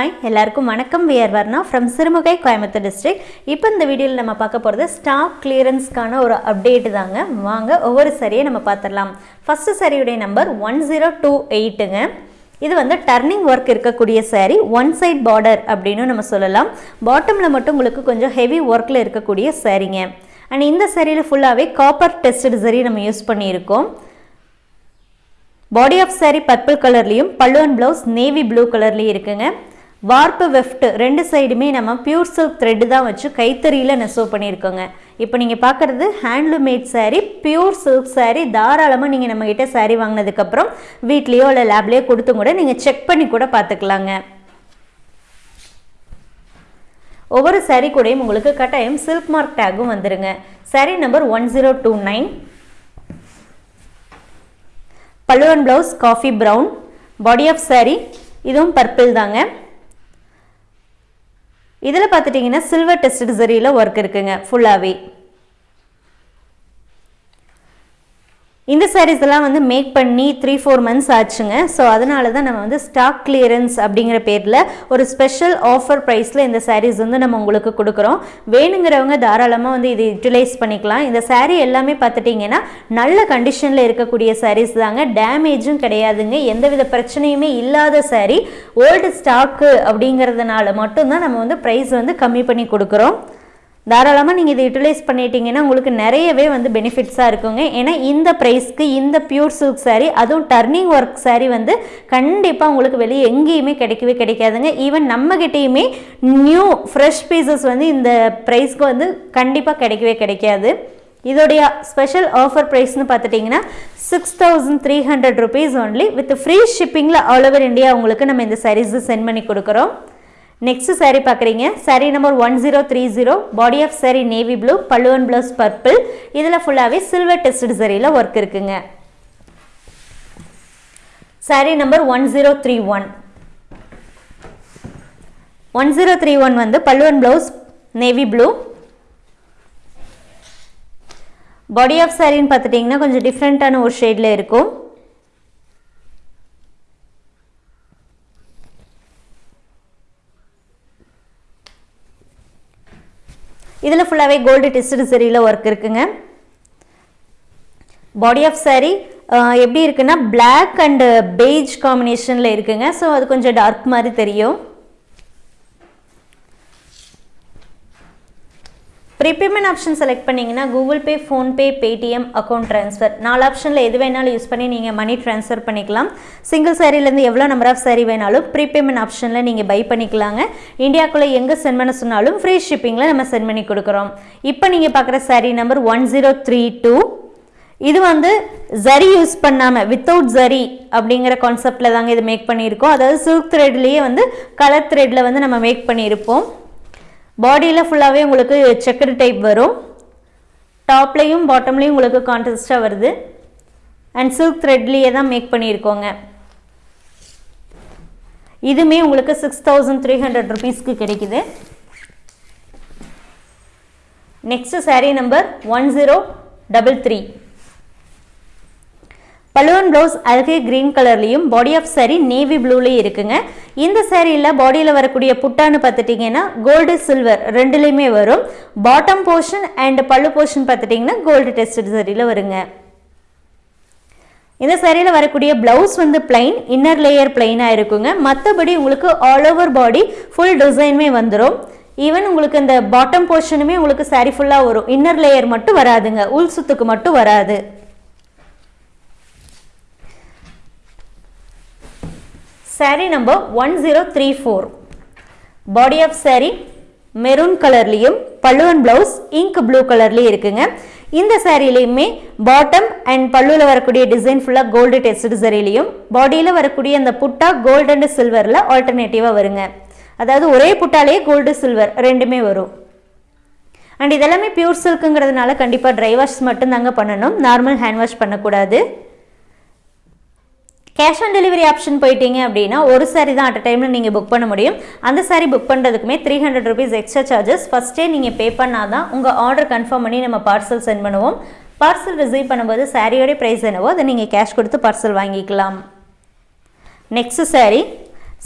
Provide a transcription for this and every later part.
Hi எல்லாருக்கும் வணக்கம். We're Varna from Sirumugai Coimbatore district இப்போ இந்த வீடியோவில் நம்ம பார்க்க போகிறது ஸ்டாக் கிளியரன்ஸ்க்கான ஒரு அப்டேட்டு தாங்க. வாங்க ஒவ்வொரு சரியை நம்ம பார்த்துடலாம். ஃபஸ்ட்டு சரியுடைய நம்பர் ஒன் ஜீரோ டூ எயிட்டுங்க இது வந்து டர்னிங் ஒர்க் இருக்கக்கூடிய saree ஒன் சைட் பார்டர் அப்படின்னு நம்ம சொல்லலாம். பாட்டமில் மட்டும் உங்களுக்கு கொஞ்சம் ஹெவி ஒர்க்கில் இருக்கக்கூடிய சாரீங்க. அண்ட் இந்த சாரியில் ஃபுல்லாகவே காப்பர் டெஸ்டட் சரி நம்ம யூஸ் பண்ணியிருக்கோம். பாடி ஆஃப் saree பர்பிள் கலர்லேயும் பல்லு அண்ட் ப்ளவுஸ் நேவி ப்ளூ கலர்லேயும் இருக்குங்க. வார்ப்பு வெஃப்ட் ரெண்டு சைடுமே நம்ம பியூர் சில்க் த்ரெட்டு தான் வச்சு கைத்தறியில் நெசவு பண்ணியிருக்கோங்க. இப்போ நீங்கள் பார்க்குறது handloom made made pure silk saree தாராளமாக நீங்கள் நம்மக்கிட்ட சாரீ வாங்கினதுக்கப்புறம் வீட்லேயோ இல்லை லேப்லேயோ கொடுத்தும் கூட நீங்கள் செக் பண்ணி கூட பார்த்துக்கலாங்க. ஒவ்வொரு saree கூடயும் உங்களுக்கு கட்டாயம் சில்க் மார்க் டேகும் வந்துடுங்க saree number one zero two nine பல்லுவன் blouse coffee brown body of saree இதுவும் பர்பிள் தாங்க. இதில் பார்த்துட்டிங்கன்னா சில்வர் டெஸ்ட் சரியில் ஒர்க் இருக்குங்க ஃபுல்லாகவே இந்த சாரீஸ் எல்லாம் வந்து மேக் பண்ணி த்ரீ ஃபோர் மந்த்ஸ் ஆச்சுங்க. ஸோ அதனால தான் நம்ம வந்து ஸ்டாக் கிளியரன்ஸ் அப்படிங்கிற பேரில் ஒரு ஸ்பெஷல் ஆஃபர் ப்ரைஸில் இந்த சாரீஸ் வந்து நம்ம உங்களுக்கு கொடுக்குறோம். வேணுங்கிறவங்க தாராளமாக வந்து இது யூட்டிலைஸ் பண்ணிக்கலாம். இந்த சாரீ எல்லாமே பார்த்துட்டிங்கன்னா நல்ல கண்டிஷனில் இருக்கக்கூடிய சாரீஸ் தாங்க. டேமேஜும் கிடையாதுங்க. எந்தவித பிரச்சனையுமே இல்லாத சாரீ ஓல்டு ஸ்டாக்கு அப்படிங்கிறதுனால மட்டும்தான் நம்ம வந்து ப்ரைஸ் வந்து கம்மி பண்ணி கொடுக்குறோம். தாராளமாக நீங்கள் இதை யூட்டிலைஸ் பண்ணிட்டீங்கன்னா உங்களுக்கு நிறையவே வந்து பெனிஃபிட்ஸாக இருக்குங்க. ஏன்னா இந்த ப்ரைஸ்க்கு இந்த பியூர் சில்க் சாரீ அதுவும் டர்னிங் ஒர்க் சாரீ வந்து கண்டிப்பாக உங்களுக்கு வெளியே எங்கேயுமே கிடைக்கவே கிடைக்காதுங்க. ஈவன் நம்மகிட்டேயுமே நியூ ஃப்ரெஷ் பீசஸ் வந்து இந்த ப்ரைஸ்க்கு வந்து கண்டிப்பாக கிடைக்கவே கிடைக்காது. இதோடைய ஸ்பெஷல் ஆஃபர் ப்ரைஸ்னு பார்த்துட்டிங்கன்னா six thousand three hundred rupees only with free ஷிப்பிங்கில் all over India உங்களுக்கு நம்ம இந்த சாரீஸை சென்ட் பண்ணி கொடுக்குறோம். நெக்ஸ்ட் சாரீ பார்க்குறீங்க. Saree number one zero three zero body of saree navy blue பல்லுவன் ப்ளவுஸ் பர்பிள் இதில் ஃபுல்லாகவே சில்வர் டெஸ்ட் சரியில் ஒர்க் இருக்குங்க. Saree number one zero three one one zero three one வந்து பல்லுவன் blouse navy blue body of சாரின்னு பார்த்துட்டிங்கன்னா கொஞ்சம் டிஃப்ரெண்ட்டான ஒரு ஷேடில் இருக்கும். இதில் ஃபுல்லாகவே கோல்டு டெஸ்டட் சரியில் ஒர்க் இருக்குங்க. பாடி ஆஃப் saree எப்படி இருக்குன்னா பிளாக் அண்ட் பெய்ஜ் காம்பினேஷனில் இருக்குங்க. ஸோ அது கொஞ்சம் டார்க் மாதிரி தெரியும். ப்ரீபேமெண்ட் ஆப்ஷன் செலக்ட் பண்ணிங்கன்னா Google Pay PhonePe Paytm account transfer நாலு ஆப்ஷனில் எது வேணாலும் யூஸ் பண்ணி நீங்கள் மணி ட்ரான்ஸ்ஃபர் பண்ணிக்கலாம். சிங்கிள் சாரிலேருந்து எவ்வளோ நம்பர் ஆஃப் சாரி வேணாலும் ப்ரீபேமெண்ட் ஆப்ஷனில் நீங்கள் பை பண்ணிக்கலாங்க. இந்தியாக்குள்ளே எங்கே சென்ட் பண்ண சொன்னாலும் ஃப்ரீ ஷிப்பிங்கில் நம்ம சென்ட் பண்ணி கொடுக்குறோம். இப்போ நீங்கள் பார்க்குற saree number one zero three two இது வந்து ஜரி யூஸ் பண்ணாமல் வித்தவுட் ஜரி அப்படிங்கிற கான்செப்டில் தாங்க இது மேக் பண்ணியிருக்கோம். அதாவது சில்க் த்ரெட்லேயே வந்து கலர் த்ரெட்டில் வந்து நம்ம மேக் பண்ணியிருப்போம். பாடியில் ஃபுல்லாகவே உங்களுக்கு செக்கர் டைப் வரும். டாப்லேயும் பாட்டம்லேயும் உங்களுக்கு கான்ட்ராஸ்டாக வருது. அண்ட் சில்க் த்ரெட்லேயே தான் மேக் பண்ணியிருக்கோங்க. இதுவுமே உங்களுக்கு சிக்ஸ் தௌசண்ட் த்ரீ ஹண்ட்ரட் ருபீஸ்க்கு கிடைக்குது. Next saree number one zero double three balloon blouse அழகு கிரீன் கலர்லேயும் பாடி ஆஃப் saree நேவி ப்ளூலேயும் இருக்குங்க. இந்த சாரியில் பாடியில் வரக்கூடிய புட்டான்னு பார்த்துட்டிங்கன்னா கோல்டு சில்வர் ரெண்டுலேயுமே வரும். Bottom portion and pallu portion பார்த்துட்டிங்கன்னா கோல்டு டெஸ்டட் சரியில் வருங்க. இந்த சேரீயில் வரக்கூடிய ப்ளவுஸ் வந்து பிளைன் இன்னர் லேயர் பிளைனாக இருக்குங்க. மற்றபடி உங்களுக்கு ஆல் ஓவர் பாடி ஃபுல் டிசைனுமே வந்துடும் ஈவன் உங்களுக்கு இந்த பாட்டம் போர்ஷனுமே உங்களுக்கு saree ஃபுல்லாக வரும். இன்னர் லேயர் மட்டும் வராதுங்க. உள் சுத்துக்கு மட்டும் வராது. Saree number one zero three four body of saree maroon கலர்லேயும் பல்லுவன் ப்ளவுஸ் இங்க் ப்ளூ கலர்லேயும் இருக்குங்க. இந்த சாரிலையுமே பாட்டம் அண்ட் பல்லுவில் வரக்கூடிய டிசைன் ஃபுல்லாக கோல்டு டெஸ்ட் சரிலையும் பாடியில் வரக்கூடிய அந்த புட்டா கோல்டு அண்ட் சில்வரில் ஆல்டர்னேட்டிவாக வருங்க. அதாவது ஒரே புட்டாலேயே கோல்டு சில்வர் ரெண்டுமே வரும். அண்ட் இதெல்லாமே பியூர் சில்க்குங்கிறதுனால கண்டிப்பாக ட்ரை வாஷ் மட்டும் தாங்க பண்ணணும். நார்மல் ஹேண்ட் வாஷ் பண்ணக்கூடாது. கேஷ் ஆன் டெலிவரி ஆப்ஷன் போயிட்டீங்க அப்படின்னா ஒரு சாரி தான் அட் டைமில் நீங்கள் புக் பண்ண முடியும். அந்த sorry book பண்ணுறதுக்குமே three hundred rupees extra charges ஃபஸ்ட்டே நீங்கள் பே பண்ணால் தான் உங்கள் ஆர்டர் கன்ஃபார்ம் பண்ணி நம்ம பார்சல் சென்ட் பண்ணுவோம். பார்சல் ரிசீவ் பண்ணும்போது சாரியோடைய ப்ரைஸ் என்னவோ அதை நீங்கள் கேஷ் கொடுத்து பார்சல் வாங்கிக்கலாம். Next saree.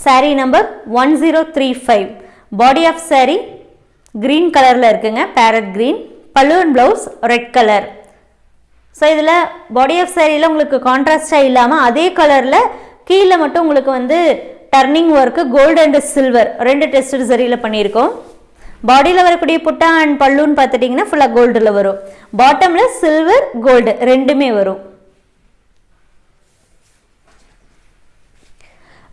Sari number one zero three five body of sari green கலரில் இருக்குங்க பேரட் க்ரீன் பல்லுவன் ப்ளவுஸ் ரெட் கலர் ஸோ இதில் பாடி ஆஃப் சேரீயில் உங்களுக்கு கான்ட்ராஸ்டாக இல்லாமல் அதே கலரில் கீழே மட்டும் உங்களுக்கு வந்து turning work gold and silver ரெண்டு டெஸ்ட் சரியில் பண்ணியிருக்கோம். பாடியில் வரக்கூடிய புட்டா அண்ட் பல்லுன்னு பார்த்துட்டிங்கன்னா ஃபுல்லாக கோல்டில் வரும். பாட்டமில் சில்வர் கோல்டு ரெண்டுமே வரும்.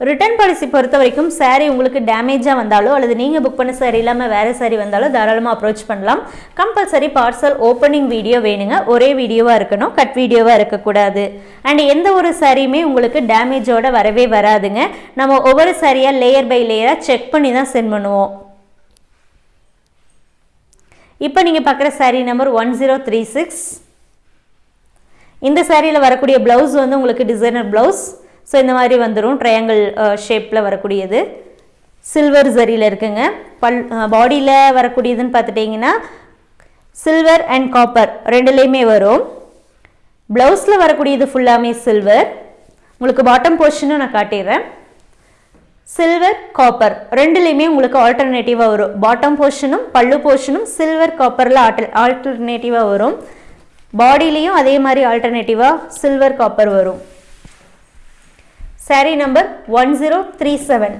ரிட்டர்ன் பாலிசி பொறுத்த வரைக்கும் சாரீ உங்களுக்கு டேமேஜாக வந்தாலோ அல்லது நீங்கள் புக் பண்ண சாரி இல்லாமல் வேறு சாரி வந்தாலோ தாராளமாக அப்ரோச் பண்ணலாம். கம்பல்சரி பார்சல் ஓப்பனிங் வீடியோ வேணுங்க. ஒரே வீடியோவாக இருக்கணும் கட் வீடியோவாக இருக்கக்கூடாது. அண்ட் எந்த ஒரு சாரியுமே உங்களுக்கு டேமேஜோட வரவே வராதுங்க. நம்ம ஒவ்வொரு சாரியாக லேயர் பை லேயராக செக் பண்ணி தான் சென்ட் பண்ணுவோம். இப்போ நீங்கள் பார்க்குற sari number one zero three six இந்த சாரியில் வரக்கூடிய ப்ளவுஸ் வந்து உங்களுக்கு டிசைனர் ப்ளவுஸ் ஸோ இந்த மாதிரி வந்துடும் ட்ரையாங்கிள் ஷேப்பில் வரக்கூடியது. சில்வர் ஜரியில் இருக்குங்க. பல் uh, பாடியில் வரக்கூடியதுன்னு பார்த்துட்டிங்கன்னா சில்வர் அண்ட் காப்பர் ரெண்டுலேயுமே வரும். ப்ளவுஸில் வரக்கூடியது ஃபுல்லாமே சில்வர் உங்களுக்கு பாட்டம் போர்ஷனும் நான் காட்டிடுறேன். சில்வர் காப்பர் ரெண்டுலேயுமே உங்களுக்கு ஆல்டர்னேட்டிவாக வரும். பாட்டம் போர்ஷனும் பல்லு போர்ஷனும் சில்வர் காப்பரில் ஆல்டர் ஆல்டர்னேட்டிவாக வரும். பாடியிலையும் அதே மாதிரி ஆல்டர்னேட்டிவாக சில்வர் காப்பர் வரும். Sari number one zero three seven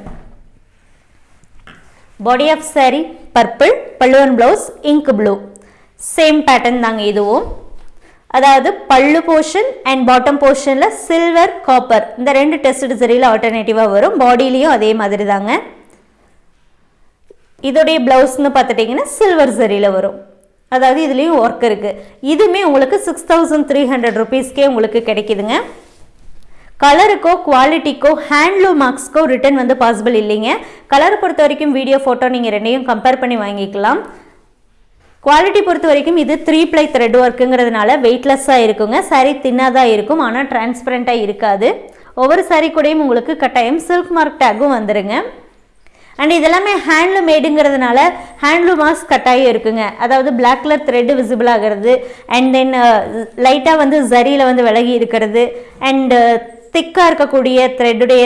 body of sari purple பல்லுவன் blouse ink blue same pattern தாங்க இதுவும். அதாவது பல்லு போர்ஷன் அண்ட் பாட்டம் போர்ஷனில் சில்வர் காப்பர் இந்த ரெண்டு டெஸ்ட் சரியில் ஆல்டர்னேட்டிவாக வரும். பாடியிலையும் அதே மாதிரி தாங்க. இதோடைய ப்ளவுஸ்னு பார்த்துட்டிங்கன்னா சில்வர் சரியில் வரும். அதாவது இதுலேயும் ஒர்க் இருக்குது இதுவுமே உங்களுக்கு சிக்ஸ் தௌசண்ட் த்ரீ ஹண்ட்ரட் ருபீஸ்க்கே உங்களுக்கு கிடைக்குதுங்க. கலருக்கோ குவாலிட்டிக்கோ ஹேண்ட்லூம் மார்க்ஸ்க்கோ ரிட்டன் வந்து பாசிபிள் இல்லைங்க. கலரை பொறுத்த வரைக்கும் வீடியோ ஃபோட்டோ நீங்கள் ரெண்டையும் கம்பேர் பண்ணி வாங்கிக்கலாம். குவாலிட்டி பொறுத்த வரைக்கும் இது த்ரீ ப்ளை த்ரெட் ஒர்க்குங்கிறதுனால வெயிட்லெஸ்ஸாக இருக்குங்க. சாரீ தின்னாக இருக்கும் ஆனால் டிரான்ஸ்பரண்ட்டாக இருக்காது. ஒவ்வொரு சாரீ கூடயும் உங்களுக்கு கட்டாயம் சில்க் மார்க் டேக்கும் வந்துடுங்க அண்ட் இதெல்லாமே ஹேண்ட்லூம் மேடுங்கிறதுனால ஹேண்ட்லூம் மாஸ்க் கட்டாயம் இருக்குங்க. அதாவது பிளாக் கலர் த்ரெட்டு விசிபிள் ஆகிறது அண்ட் தென் லைட்டாக வந்து ஜரியில் வந்து விலகி இருக்கிறது அண்டு திக்காக இருக்கக்கூடிய த்ரெட்டுடைய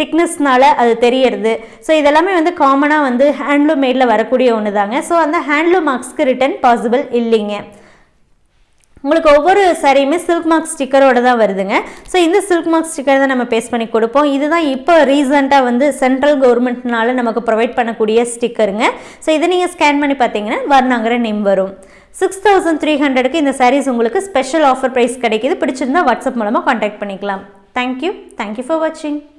திக்னஸ்னால் அது தெரியறது. ஸோ இதெல்லாமே வந்து காமனாக வந்து ஹேண்ட்லூம் மேடில் வரக்கூடிய ஒன்று தாங்க ஸோ அந்த ஹேண்ட்லூம் மார்க்ஸ்க்கு ரிட்டர்ன் பாசிபிள் இல்லைங்க. உங்களுக்கு ஒவ்வொரு சாரியுமே சில்க் மார்க் ஸ்டிக்கரோட தான் வருதுங்க. ஸோ இந்த சில்க் மார்க் ஸ்டிக்கர் தான் நம்ம பேஸ் பண்ணி கொடுப்போம். இதுதான் இப்போ ரீசெண்டாக வந்து சென்ட்ரல் கவர்மெண்ட்னால நமக்கு ப்ரொவைட் பண்ணக்கூடிய ஸ்டிக்கருங்க ஸோ இதை நீங்கள் ஸ்கேன் பண்ணி பார்த்தீங்கன்னா வர்ணாங்கிற நேம் வரும். சிக்ஸ் தௌசண்ட் த்ரீ ஹண்ட்ரடுக்கு இந்த சாரீஸ் உங்களுக்கு ஸ்பெஷல் ஆஃபர் ப்ரைஸ் கிடைக்கிது. பிடிச்சிருந்தா வாட்ஸ்அப் மூலமாக காண்டாக்ட் பண்ணிக்கலாம். Thank you. Thank you for watching.